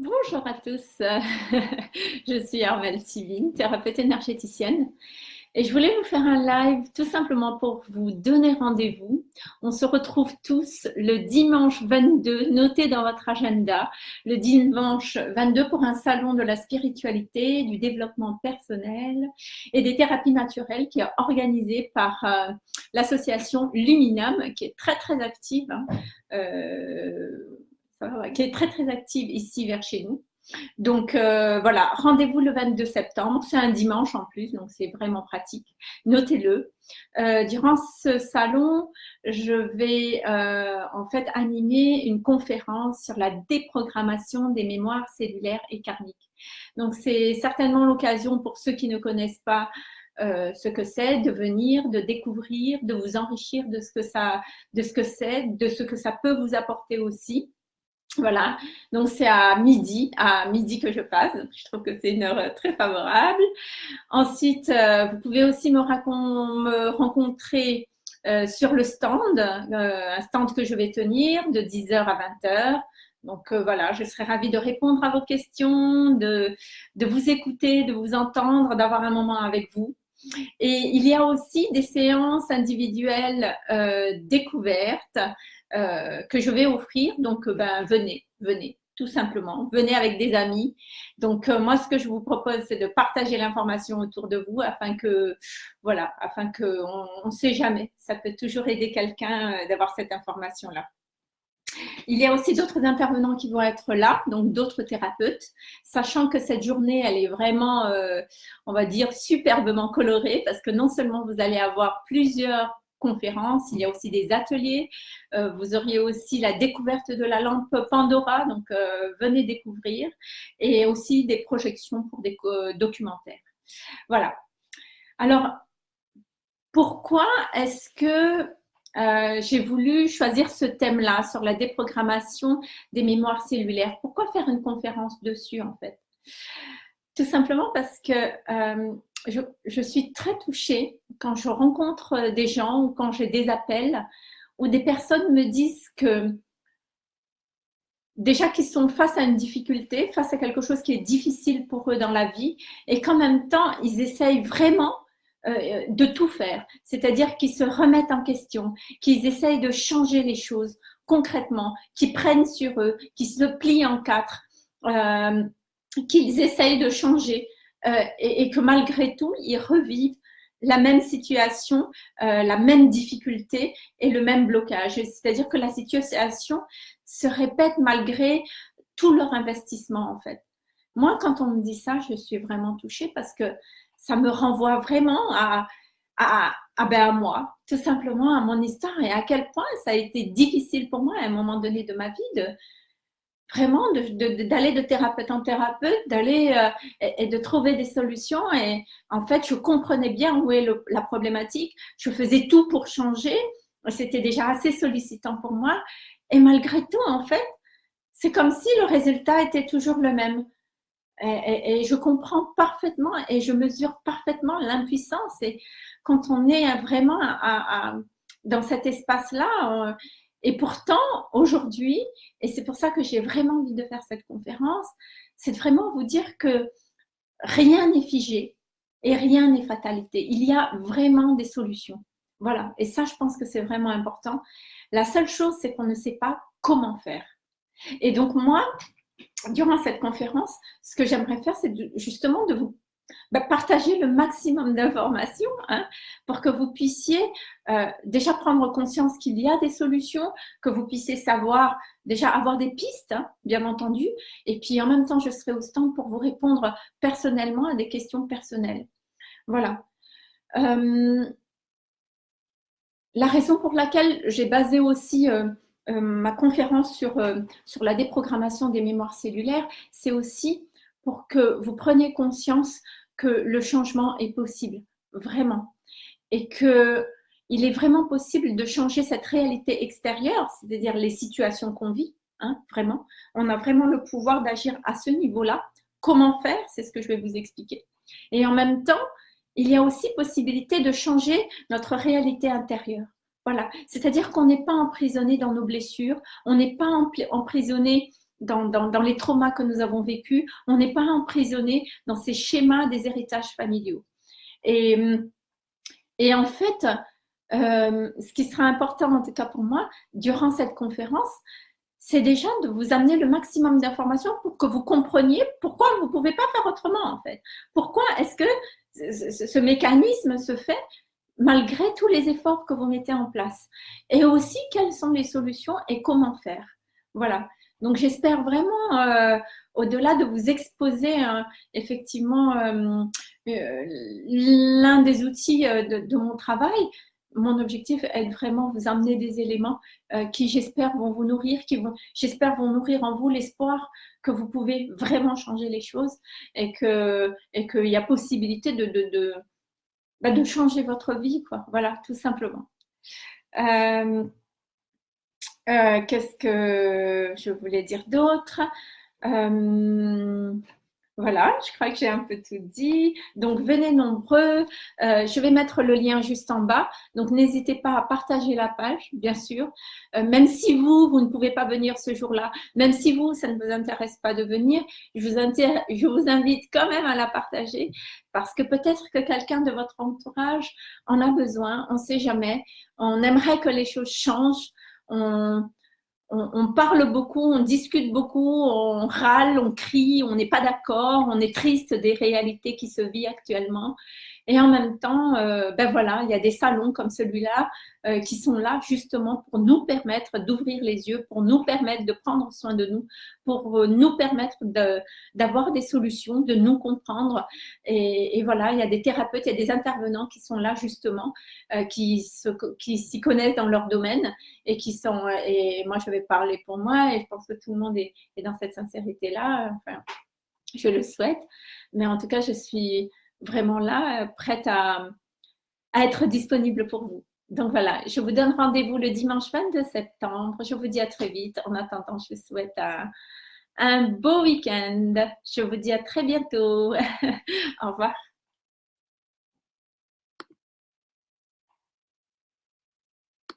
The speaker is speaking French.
Bonjour à tous, je suis Armelle Sivine, thérapeute énergéticienne et je voulais vous faire un live tout simplement pour vous donner rendez-vous. On se retrouve tous le dimanche 22, notez dans votre agenda, le dimanche 22 pour un salon de la spiritualité, du développement personnel et des thérapies naturelles qui est organisé par euh, l'association Luminam qui est très très active. Hein. Euh, qui est très très active ici vers chez nous. Donc euh, voilà, rendez-vous le 22 septembre, c'est un dimanche en plus, donc c'est vraiment pratique. Notez-le. Euh, durant ce salon, je vais euh, en fait animer une conférence sur la déprogrammation des mémoires cellulaires et karmiques. Donc c'est certainement l'occasion pour ceux qui ne connaissent pas ce que c'est, de venir, de découvrir, de vous enrichir de ce que ça, de ce que c'est, de ce que ça peut vous apporter aussi. Voilà, donc c'est à midi, à midi que je passe. Je trouve que c'est une heure très favorable. Ensuite, euh, vous pouvez aussi me, rencontrer euh, sur le stand, euh, un stand que je vais tenir de 10h à 20h. Donc voilà, je serai ravie de répondre à vos questions, de vous écouter, de vous entendre, d'avoir un moment avec vous. Et il y a aussi des séances individuelles découvertes euh, que je vais offrir. Donc, euh, ben, venez, venez, tout simplement. Venez avec des amis. Donc, euh, moi, ce que je vous propose, c'est de partager l'information autour de vous afin que, voilà, afin qu'on ne sait jamais. Ça peut toujours aider quelqu'un d'avoir cette information-là. Il y a aussi d'autres intervenants qui vont être là, donc d'autres thérapeutes, sachant que cette journée, elle est vraiment, on va dire, superbement colorée parce que non seulement vous allez avoir plusieurs conférences, il y a aussi des ateliers. Euh, vous auriez aussi la découverte de la lampe Pandora, donc euh, venez découvrir, et aussi des projections pour des documentaires. Voilà. Alors, pourquoi est-ce que euh, j'ai voulu choisir ce thème-là sur la déprogrammation des mémoires cellulaires. Pourquoi faire une conférence dessus en fait? Tout simplement parce que je, suis très touchée quand je rencontre euh, des gens ou quand j'ai des appels où des personnes me disent que déjà qu'ils sont face à une difficulté, face à quelque chose qui est difficile pour eux dans la vie et qu'en même temps, ils essayent vraiment euh, de tout faire. C'est-à-dire qu'ils se remettent en question, qu'ils essayent de changer les choses concrètement, qu'ils prennent sur eux, qu'ils se plient en quatre, euh, qu'ils essayent de changer. Euh, et, que malgré tout, ils revivent la même situation, euh, la même difficulté et le même blocage. C'est-à-dire que la situation se répète malgré tout leur investissement en fait. Moi, quand on me dit ça, je suis vraiment touchée parce que ça me renvoie vraiment à, à, à, ben à moi, tout simplement à mon histoire et à quel point ça a été difficile pour moi à un moment donné de ma vie de, vraiment d'aller de, thérapeute en thérapeute, d'aller euh, et, de trouver des solutions. Et en fait, je comprenais bien où est la problématique. Je faisais tout pour changer. C'était déjà assez sollicitant pour moi. Et malgré tout, en fait, c'est comme si le résultat était toujours le même. Et, je comprends parfaitement et je mesure parfaitement l'impuissance. Et quand on est vraiment dans cet espace-là, et pourtant, aujourd'hui, et c'est pour ça que j'ai vraiment envie de faire cette conférence, c'est vraiment vous dire que rien n'est figé et rien n'est fatalité. Il y a vraiment des solutions. Voilà. Et ça, je pense que c'est vraiment important. La seule chose, c'est qu'on ne sait pas comment faire. Et donc, moi, durant cette conférence, ce que j'aimerais faire, c'est justement de vous bah, partager le maximum d'informations hein, pour que vous puissiez euh, déjà prendre conscience qu'il y a des solutions, que vous puissiez savoir, déjà avoir des pistes, hein, bien entendu, et puis en même temps, je serai au stand pour vous répondre personnellement à des questions personnelles. Voilà. Euh, la raison pour laquelle j'ai basé aussi euh, ma conférence sur, sur la déprogrammation des mémoires cellulaires, c'est aussi pour que vous preniez conscience que le changement est possible, vraiment. Et que il est vraiment possible de changer cette réalité extérieure, c'est-à-dire les situations qu'on vit, hein, vraiment. On a vraiment le pouvoir d'agir à ce niveau-là. Comment faire C'est ce que je vais vous expliquer. Et en même temps, il y a aussi possibilité de changer notre réalité intérieure. Voilà, c'est-à-dire qu'on n'est pas emprisonné dans nos blessures, on n'est pas emprisonné dans, les traumas que nous avons vécus. On n'est pas emprisonné dans ces schémas des héritages familiaux. Et, et en fait, euh, ce qui sera important, en tout cas pour moi, durant cette conférence, c'est déjà de vous amener le maximum d'informations pour que vous compreniez pourquoi vous ne pouvez pas faire autrement, en fait. Pourquoi est-ce que ce mécanisme se fait malgré tous les efforts que vous mettez en place Et aussi, quelles sont les solutions et comment faire Voilà. Donc, j'espère vraiment, euh, au-delà de vous exposer euh, effectivement l'un des outils de, mon travail, mon objectif est de vraiment vous amener des éléments euh, qui, j'espère, vont vous nourrir, qui vont, j'espère, vont nourrir en vous l'espoir que vous pouvez vraiment changer les choses et que et qu'il y a possibilité de, bah, de, changer votre vie, quoi. Voilà, tout simplement. Euh, euh, qu'est-ce que je voulais dire d'autre? Voilà, je crois que j'ai un peu tout dit. Donc, venez nombreux. Euh, je vais mettre le lien juste en bas. Donc, n'hésitez pas à partager la page, bien sûr. Euh, même si vous, vous ne pouvez pas venir ce jour-là, même si vous, ça ne vous intéresse pas de venir, je vous, invite quand même à la partager parce que peut-être que quelqu'un de votre entourage en a besoin. On ne sait jamais. On aimerait que les choses changent. On, on, parle beaucoup, on discute beaucoup, on râle, on crie, on n'est pas d'accord, on est triste des réalités qui se vivent actuellement. Et en même temps, euh, ben voilà, il y a des salons comme celui-là euh, qui sont là justement pour nous permettre d'ouvrir les yeux, pour nous permettre de prendre soin de nous, pour euh, nous permettre d'avoir des solutions, de nous comprendre. Et, voilà, il y a des thérapeutes, il y a des intervenants qui sont là justement, qui s'y connaissent dans leur domaine et qui sont. Et moi, je vais parler pour moi et je pense que tout le monde est, est dans cette sincérité-là. Enfin, je le souhaite. Mais en tout cas, je suis vraiment là, euh, prête à, être disponible pour vous. Donc voilà, je vous donne rendez-vous le dimanche 22 septembre. Je vous dis à très vite. En attendant, je vous souhaite un, un beau week-end. Je vous dis à très bientôt. Au revoir.